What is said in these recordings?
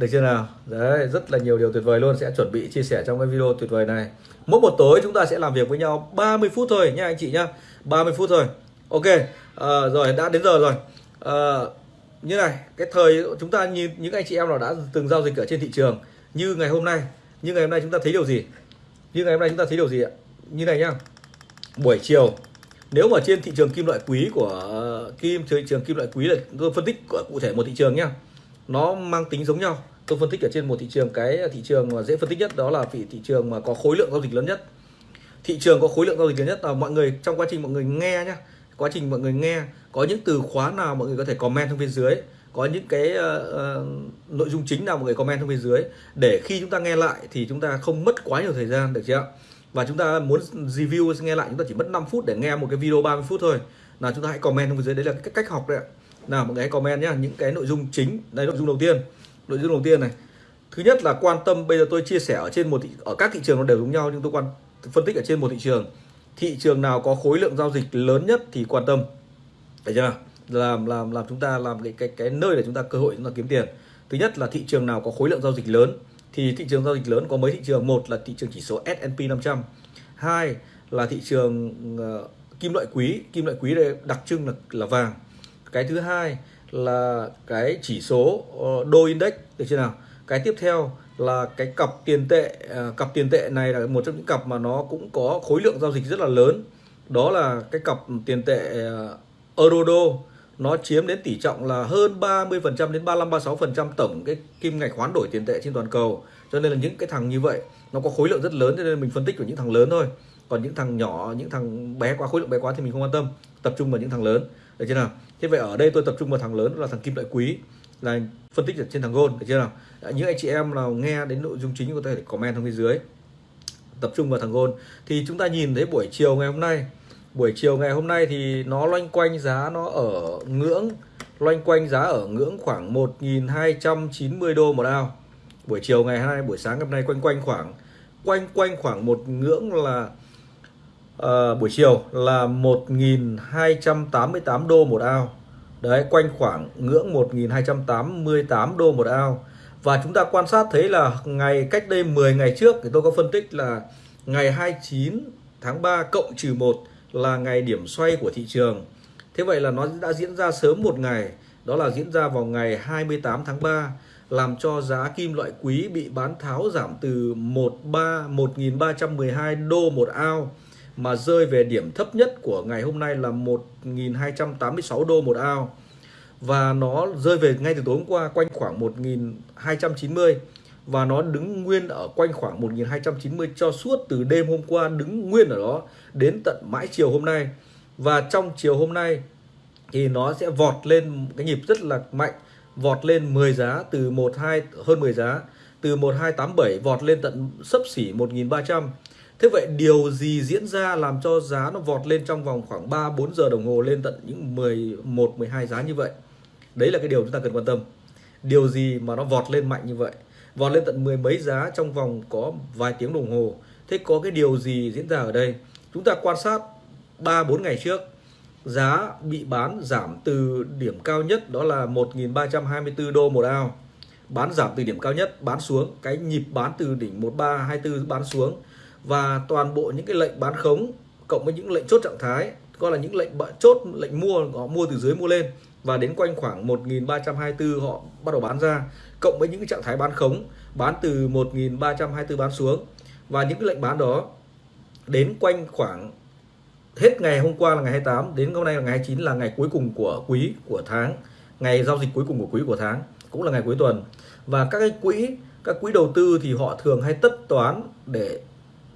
được chưa nào? Đấy rất là nhiều điều tuyệt vời luôn. Sẽ chuẩn bị chia sẻ trong cái video tuyệt vời này. Mỗi một tối chúng ta sẽ làm việc với nhau 30 phút thôi nha anh chị nhá 30 phút thôi. Ok à, rồi đã đến giờ rồi. À, như này cái thời chúng ta như những anh chị em nào đã từng giao dịch ở trên thị trường như ngày hôm nay như ngày hôm nay chúng ta thấy điều gì? Như ngày hôm nay chúng ta thấy điều gì ạ? Như này nhá. Buổi chiều nếu mà trên thị trường kim loại quý của ờ, kim thị trường kim loại quý là tôi phân tích cụ thể một thị trường nhá. Nó mang tính giống nhau tôi phân tích ở trên một thị trường cái thị trường mà dễ phân tích nhất đó là thị thị trường mà có khối lượng giao dịch lớn nhất. Thị trường có khối lượng giao dịch lớn nhất là mọi người trong quá trình mọi người nghe nhá quá trình mọi người nghe có những từ khóa nào mọi người có thể comment trong bên dưới có những cái uh, uh, nội dung chính nào mọi người comment trong bên dưới để khi chúng ta nghe lại thì chúng ta không mất quá nhiều thời gian được chưa và chúng ta muốn review nghe lại chúng ta chỉ mất 5 phút để nghe một cái video 30 phút thôi. Là chúng ta hãy comment trong bên dưới đấy là cái cách học đấy ạ. Nào mọi người hãy comment nhá những cái nội dung chính đây nội dung đầu tiên nội dung đầu tiên này. Thứ nhất là quan tâm bây giờ tôi chia sẻ ở trên một thị, ở các thị trường nó đều giống nhau nhưng tôi quan phân tích ở trên một thị trường. Thị trường nào có khối lượng giao dịch lớn nhất thì quan tâm. Thấy chưa nào? Làm làm làm chúng ta làm cái cái cái nơi để chúng ta cơ hội chúng ta kiếm tiền. Thứ nhất là thị trường nào có khối lượng giao dịch lớn thì thị trường giao dịch lớn có mấy thị trường? Một là thị trường chỉ số S&P 500 hai là thị trường uh, kim loại quý. Kim loại quý đây đặc trưng là là vàng. Cái thứ hai là cái chỉ số ờ, đô index được chưa nào cái tiếp theo là cái cặp tiền tệ ờ, cặp tiền tệ này là một trong những cặp mà nó cũng có khối lượng giao dịch rất là lớn đó là cái cặp tiền tệ ờ, euro đô nó chiếm đến tỷ trọng là hơn 30% đến 35 36% tổng cái kim ngạch hoán đổi tiền tệ trên toàn cầu. Cho nên là những cái thằng như vậy nó có khối lượng rất lớn cho nên mình phân tích của những thằng lớn thôi. Còn những thằng nhỏ, những thằng bé quá khối lượng bé quá thì mình không quan tâm, tập trung vào những thằng lớn. Được chưa nào? Thế vậy ở đây tôi tập trung vào thằng lớn là thằng kim loại quý là phân tích ở trên thằng gold, được chưa nào? Những anh chị em nào nghe đến nội dung chính, có thể comment trong bên dưới. Tập trung vào thằng gold thì chúng ta nhìn thấy buổi chiều ngày hôm nay buổi chiều ngày hôm nay thì nó loanh quanh giá nó ở ngưỡng, loanh quanh giá ở ngưỡng khoảng 1.290 đô một ao buổi chiều ngày hôm nay, buổi sáng ngày hôm nay quanh quanh khoảng, quanh quanh khoảng một ngưỡng là uh, buổi chiều là 1.288 đô một ao. Đấy quanh khoảng ngưỡng 1.288 đô một ao. Và chúng ta quan sát thấy là ngày cách đây 10 ngày trước thì tôi có phân tích là ngày 29 tháng 3 cộng trừ 1 là ngày điểm xoay của thị trường. Thế vậy là nó đã diễn ra sớm một ngày, đó là diễn ra vào ngày 28 tháng 3 làm cho giá kim loại quý bị bán tháo giảm từ 13 1.312 đô một ao mà rơi về điểm thấp nhất của ngày hôm nay là 1.286 đô một ao. Và nó rơi về ngay từ tối hôm qua, quanh khoảng 1.290 và nó đứng nguyên ở quanh khoảng 1.290 cho suốt từ đêm hôm qua, đứng nguyên ở đó đến tận mãi chiều hôm nay. Và trong chiều hôm nay thì nó sẽ vọt lên cái nhịp rất là mạnh, vọt lên 10 giá, từ 12 hơn 10 giá, từ 1287 vọt lên tận sấp xỉ 1300 Thế vậy điều gì diễn ra làm cho giá nó vọt lên trong vòng khoảng 3 4 giờ đồng hồ lên tận những 11 12 giá như vậy? Đấy là cái điều chúng ta cần quan tâm. Điều gì mà nó vọt lên mạnh như vậy? vọt lên tận mười mấy giá trong vòng có vài tiếng đồng hồ thế có cái điều gì diễn ra ở đây chúng ta quan sát 3 4 ngày trước, giá bị bán giảm từ điểm cao nhất đó là 1.324 đô một ao bán giảm từ điểm cao nhất, bán xuống cái nhịp bán từ đỉnh 1324 bán xuống và toàn bộ những cái lệnh bán khống, cộng với những lệnh chốt trạng thái, gọi là những lệnh chốt, lệnh mua, họ mua từ dưới mua lên, và đến quanh khoảng 1324 họ bắt đầu bán ra, cộng với những cái trạng thái bán khống, bán từ 1324 bán xuống. Và những cái lệnh bán đó, đến quanh khoảng hết ngày hôm qua là ngày 28 đến hôm nay là ngày 29 là ngày cuối cùng của quý của tháng, ngày giao dịch cuối cùng của quý của tháng, cũng là ngày cuối tuần. Và các cái quỹ, các quỹ đầu tư thì họ thường hay tất toán để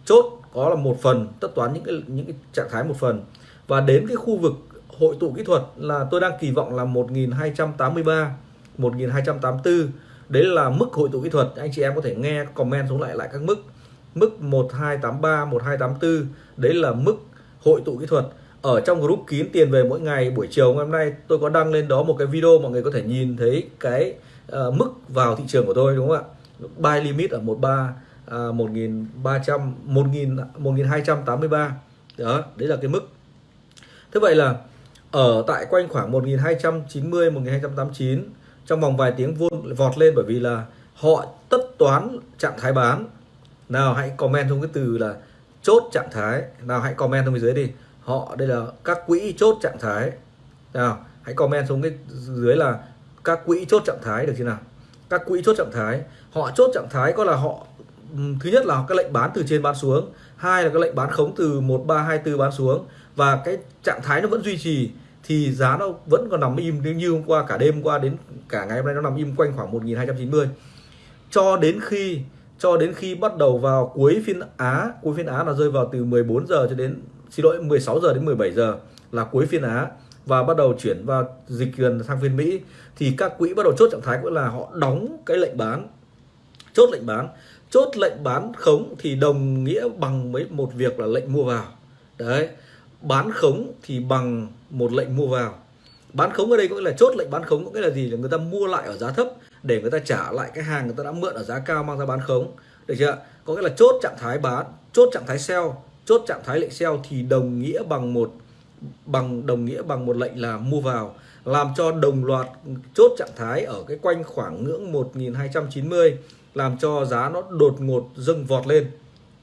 chốt có là một phần tất toán những cái những cái trạng thái một phần. Và đến cái khu vực hội tụ kỹ thuật là tôi đang kỳ vọng là 1283 1284 đấy là mức hội tụ kỹ thuật. Anh chị em có thể nghe comment xuống lại lại các mức. Mức 1283 1284 đấy là mức hội tụ kỹ thuật. Ở trong group kín tiền về mỗi ngày buổi chiều ngày hôm nay tôi có đăng lên đó một cái video mọi người có thể nhìn thấy cái uh, mức vào thị trường của tôi đúng không ạ? Buy limit ở 13 uh, 1300 1.283 đó đấy là cái mức. Thế vậy là ở tại quanh khoảng 1290 1289 trong vòng vài tiếng vôn vọt lên bởi vì là họ tất toán trạng thái bán. Nào hãy comment trong cái từ là chốt trạng thái. Nào hãy comment trong bên dưới đi. Họ đây là các quỹ chốt trạng thái. Nào hãy comment xuống cái dưới là các quỹ chốt trạng thái được chưa nào? Các quỹ chốt trạng thái. Họ chốt trạng thái có là họ thứ nhất là các lệnh bán từ trên bán xuống. Hai là các lệnh bán khống từ 1324 bán xuống. Và cái trạng thái nó vẫn duy trì thì giá nó vẫn còn nằm im. Như hôm qua, cả đêm qua đến cả ngày hôm nay nó nằm im quanh khoảng 1290 cho đến khi, cho đến khi bắt đầu vào cuối phiên Á, cuối phiên Á là rơi vào từ 14 giờ cho đến, xin lỗi 16 giờ đến 17 giờ là cuối phiên Á và bắt đầu chuyển vào dịch gần sang phiên Mỹ. Thì các quỹ bắt đầu chốt trạng thái cũng là họ đóng cái lệnh bán, chốt lệnh bán chốt lệnh bán khống thì đồng nghĩa bằng với một việc là lệnh mua vào. Đấy, bán khống thì bằng một lệnh mua vào. Bán khống ở đây có nghĩa là chốt lệnh bán khống, có nghĩa là gì? Là người ta mua lại ở giá thấp để người ta trả lại cái hàng người ta đã mượn ở giá cao mang ra bán khống. Được chưa có nghĩa là chốt trạng thái bán, chốt trạng thái sell, chốt trạng thái lệnh sell thì đồng nghĩa bằng một, bằng, đồng nghĩa bằng một lệnh là mua vào. Làm cho đồng loạt chốt trạng thái ở cái quanh khoảng ngưỡng 1290 làm cho giá nó đột ngột dâng vọt lên,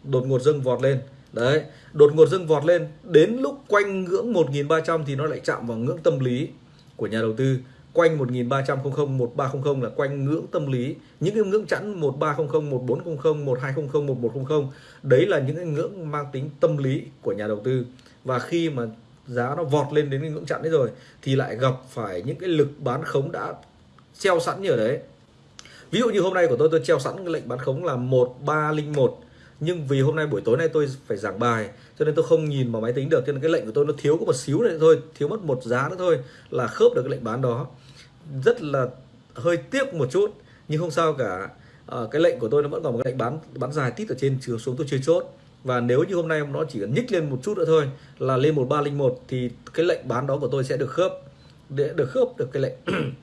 đột ngột dâng vọt lên. Đấy, đột ngột dâng vọt lên, đến lúc quanh ngưỡng 1.300 thì nó lại chạm vào ngưỡng tâm lý của nhà đầu tư. Quanh 1300 1300 là quanh ngưỡng tâm lý. Những cái ngưỡng chẵn 1300 1400 1200 1100 đấy là những cái ngưỡng mang tính tâm lý của nhà đầu tư. Và khi mà giá nó vọt lên đến cái ngưỡng chặn đấy rồi, thì lại gặp phải những cái lực bán khống đã treo sẵn như ở đấy ví dụ như hôm nay của tôi tôi treo sẵn cái lệnh bán khống là 1301 nhưng vì hôm nay buổi tối nay tôi phải giảng bài cho nên tôi không nhìn vào máy tính được. Cho nên cái lệnh của tôi nó thiếu có một xíu này thôi thiếu mất một giá nữa thôi là khớp được cái lệnh bán đó. Rất là hơi tiếc một chút nhưng không sao cả. À, cái lệnh của tôi nó vẫn còn một cái lệnh bán bán dài tít ở trên chiều xuống tôi chưa chốt. Và nếu như hôm nay nó chỉ cần nhích lên một chút nữa thôi là lên 1301 thì cái lệnh bán đó của tôi sẽ được khớp để được khớp được cái lệnh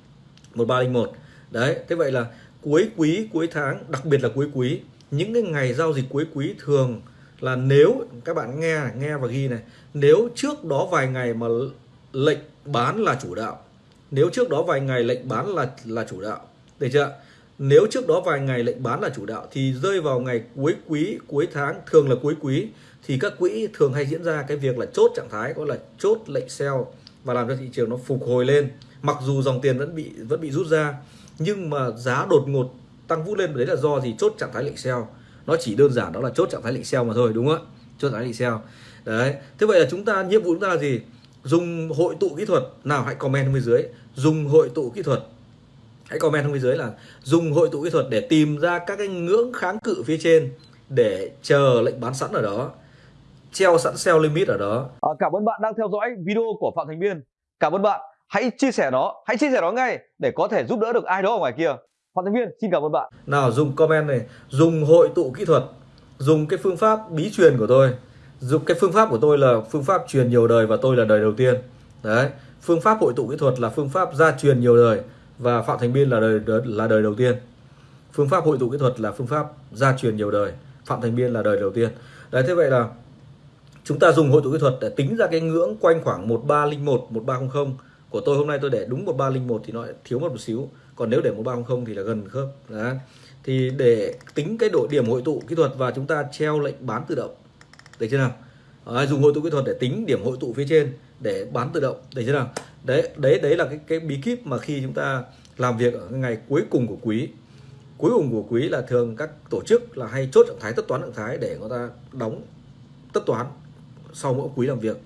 1301 đấy thế vậy là cuối quý, cuối tháng, đặc biệt là cuối quý, những cái ngày giao dịch cuối quý thường là nếu, các bạn nghe nghe và ghi này, nếu trước đó vài ngày mà lệnh bán là chủ đạo, nếu trước đó vài ngày lệnh bán là là chủ đạo, được chưa? Nếu trước đó vài ngày lệnh bán là chủ đạo thì rơi vào ngày cuối quý, cuối tháng, thường là cuối quý, thì các quỹ thường hay diễn ra cái việc là chốt trạng thái, gọi là chốt lệnh sell và làm cho thị trường nó phục hồi lên mặc dù dòng tiền vẫn bị vẫn bị rút ra nhưng mà giá đột ngột tăng vút lên đấy là do gì? Chốt trạng thái lệnh sell nó chỉ đơn giản đó là chốt trạng thái lệnh sell mà thôi đúng không ạ? Chốt trạng thái lệnh sell đấy. Thế vậy là chúng ta nhiệm vụ chúng ta là gì? Dùng hội tụ kỹ thuật. Nào hãy comment bên dưới. Dùng hội tụ kỹ thuật. Hãy comment bên dưới là dùng hội tụ kỹ thuật để tìm ra các cái ngưỡng kháng cự phía trên để chờ lệnh bán sẵn ở đó. Treo sẵn sell limit ở đó. À, cảm ơn bạn đang theo dõi video của phạm thành biên. Cảm ơn bạn hãy chia sẻ nó, hãy chia sẻ nó ngay để có thể giúp đỡ được ai đó ở ngoài kia. Phạm thành biên xin cảm ơn bạn. Nào, dùng comment này. Dùng hội tụ kỹ thuật. Dùng cái phương pháp bí truyền của tôi. Dùng cái phương pháp của tôi là phương pháp truyền nhiều đời và tôi là đời đầu tiên. Đấy, phương pháp hội tụ kỹ thuật là phương pháp gia truyền nhiều đời và Phạm Thành Biên là đời là đời đầu tiên. Phương pháp hội tụ kỹ thuật là phương pháp gia truyền nhiều đời. Phạm Thành Biên là đời đầu tiên. Đấy, thế vậy là chúng ta dùng hội tụ kỹ thuật để tính ra cái ngưỡng quanh khoảng 1301 1300 của tôi hôm nay tôi để đúng 1301 thì nó thiếu một, một xíu. Còn nếu để 1300 thì là gần khớp. Đó thì để tính cái độ điểm hội tụ kỹ thuật và chúng ta treo lệnh bán tự động. Được chưa nào? À, dùng hội tụ kỹ thuật để tính điểm hội tụ phía trên để bán tự động. Được chưa nào? Đấy đấy đấy là cái cái bí kíp mà khi chúng ta làm việc ở ngày cuối cùng của quý. Cuối cùng của quý là thường các tổ chức là hay chốt trạng thái tất toán trạng thái để người ta đóng tất toán sau mỗi quý làm việc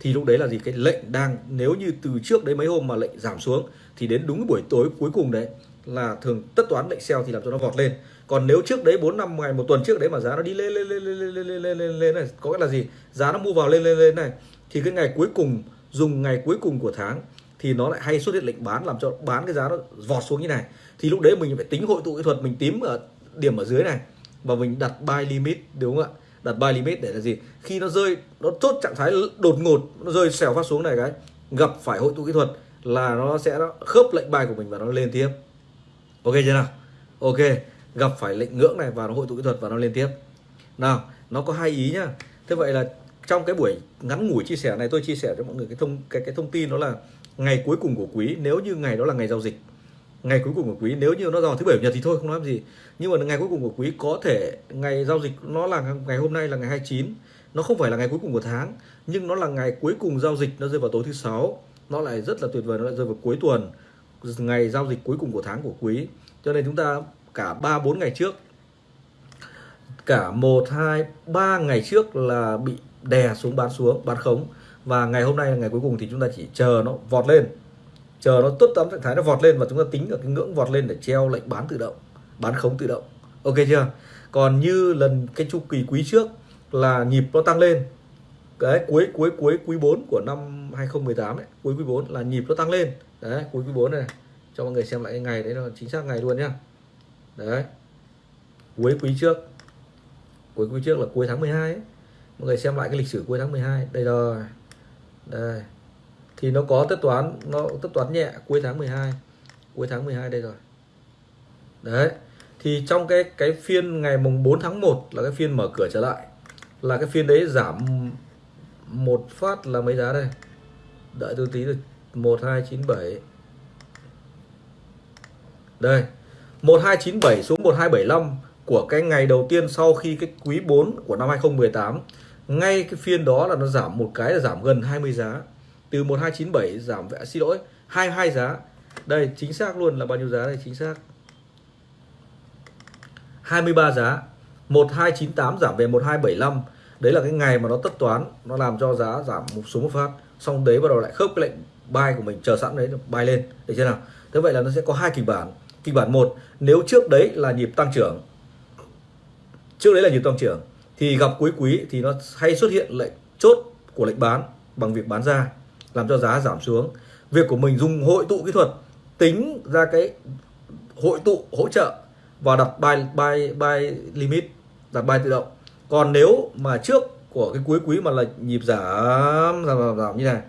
thì lúc đấy là gì? Cái lệnh đang, nếu như từ trước đấy mấy hôm mà lệnh giảm xuống, thì đến đúng buổi tối cuối cùng đấy là thường tất toán lệnh sell thì làm cho nó vọt lên. Còn nếu trước đấy 4 năm ngày, một tuần trước đấy mà giá nó đi lên lên lên lên lên lên lên lên lên này, có nghĩa là gì? Giá nó mua vào lên lên lên này. Thì cái ngày cuối cùng, dùng ngày cuối cùng của tháng thì nó lại hay xuất hiện lệnh bán, làm cho bán cái giá nó vọt xuống như này. Thì lúc đấy mình phải tính hội tụ kỹ thuật, mình tím ở điểm ở dưới này và mình đặt buy limit, đúng không ạ? Đặt buy limit để là gì? Khi nó rơi, nó chốt trạng thái đột ngột, nó rơi xèo phát xuống này cái, gặp phải hội tụ kỹ thuật là nó sẽ khớp lệnh bài của mình và nó lên tiếp. Ok chưa nào? Ok, gặp phải lệnh ngưỡng này và nó hội tụ kỹ thuật và nó lên tiếp. Nào, nó có hai ý nhá. Thế vậy là trong cái buổi ngắn ngủi chia sẻ này, tôi chia sẻ cho mọi người cái thông, cái cái thông tin đó là ngày cuối cùng của quý. Nếu như ngày đó là ngày giao dịch ngày cuối cùng của quý, nếu như nó vào thứ bảy chủ nhật thì thôi, không nói làm gì. Nhưng mà ngày cuối cùng của quý có thể, ngày giao dịch nó là ngày hôm nay là ngày 29 nó không phải là ngày cuối cùng của tháng, nhưng nó là ngày cuối cùng giao dịch nó rơi vào tối thứ sáu. Nó lại rất là tuyệt vời, nó lại rơi vào cuối tuần, ngày giao dịch cuối cùng của tháng của quý. Cho nên chúng ta cả ba, bốn ngày trước, cả một, hai, ba ngày trước là bị đè xuống, bán xuống, bán khống. Và ngày hôm nay là ngày cuối cùng thì chúng ta chỉ chờ nó vọt lên chờ nó tốt tấm trạng thái nó vọt lên và chúng ta tính ở cái ngưỡng vọt lên để treo lệnh bán tự động bán khống tự động. Ok chưa? Còn như lần cái chu kỳ quý trước là nhịp nó tăng lên. Cái cuối cuối cuối quý 4 của năm 2018 ấy, cuối quý 4 là nhịp nó tăng lên. Đấy cuối quý 4 này cho mọi người xem lại cái ngày đấy là chính xác ngày luôn nhá. Đấy. Cuối quý trước cuối quý trước là cuối tháng 12 ấy. mọi người xem lại cái lịch sử cuối tháng 12 đây rồi. Đây thì nó có tất toán, nó tất toán nhẹ cuối tháng 12 cuối tháng 12 đây rồi. Đấy. Thì trong cái cái phiên ngày mùng 4 tháng 1 là cái phiên mở cửa trở lại. Là cái phiên đấy giảm một phát là mấy giá đây? Đợi tôi tí được 1297 đây. 1297 xuống 1275 của cái ngày đầu tiên sau khi cái quý 4 của năm 2018 ngay cái phiên đó là nó giảm một cái là giảm gần 20 giá từ 1297 giảm vẽ, xin lỗi 22 giá. Đây, chính xác luôn là bao nhiêu giá đây, chính xác. 23 giá 1298 giảm về 1275 đấy là cái ngày mà nó tất toán, nó làm cho giá giảm một số một phát. Xong đấy bắt đầu lại khớp cái lệnh buy của mình, chờ sẵn đấy, buy lên. Để chưa nào? Thế vậy là nó sẽ có hai kịch bản. Kịch bản một, nếu trước đấy là nhịp tăng trưởng, trước đấy là nhịp tăng trưởng, thì gặp cuối quý thì nó hay xuất hiện lệnh chốt của lệnh bán bằng việc bán ra làm cho giá giảm xuống. Việc của mình dùng hội tụ kỹ thuật tính ra cái hội tụ hỗ trợ và đặt buy buy buy limit đặt buy tự động. Còn nếu mà trước của cái cuối quý mà là nhịp giảm giảm giảm, giảm như này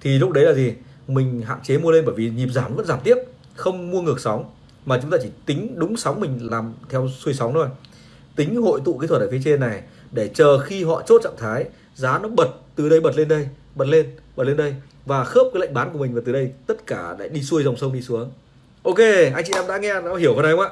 thì lúc đấy là gì? Mình hạn chế mua lên bởi vì nhịp giảm vẫn giảm tiếp không mua ngược sóng. Mà chúng ta chỉ tính đúng sóng mình làm theo xuôi sóng thôi. Tính hội tụ kỹ thuật ở phía trên này để chờ khi họ chốt trạng thái giá nó bật từ đây bật lên đây bật lên bật lên đây và khớp cái lệnh bán của mình và từ đây tất cả lại đi xuôi dòng sông đi xuống. Ok anh chị em đã nghe đã hiểu cái này không ạ?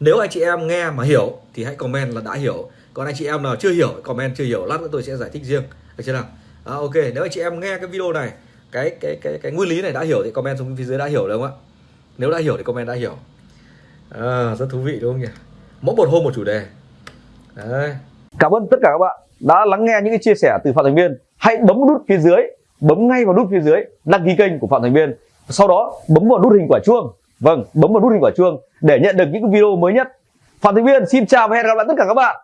Nếu anh chị em nghe mà hiểu thì hãy comment là đã hiểu. Còn anh chị em nào chưa hiểu comment chưa hiểu lát nữa tôi sẽ giải thích riêng. Được chưa nào? À, ok nếu anh chị em nghe cái video này cái cái cái cái nguyên lý này đã hiểu thì comment xuống phía dưới đã hiểu được không ạ? Nếu đã hiểu thì comment đã hiểu. À, rất thú vị đúng không nhỉ? Mỗi một hôm một chủ đề. Đấy. cảm ơn tất cả các bạn đã lắng nghe những cái chia sẻ từ phạm thành viên hãy bấm nút phía dưới, bấm ngay vào nút phía dưới, đăng ký kênh của phạm thành viên. Sau đó, bấm vào nút hình quả chuông. Vâng bấm vào nút hình quả chuông để nhận được những video mới nhất. Phạm thành viên, xin chào và hẹn gặp lại tất cả các bạn.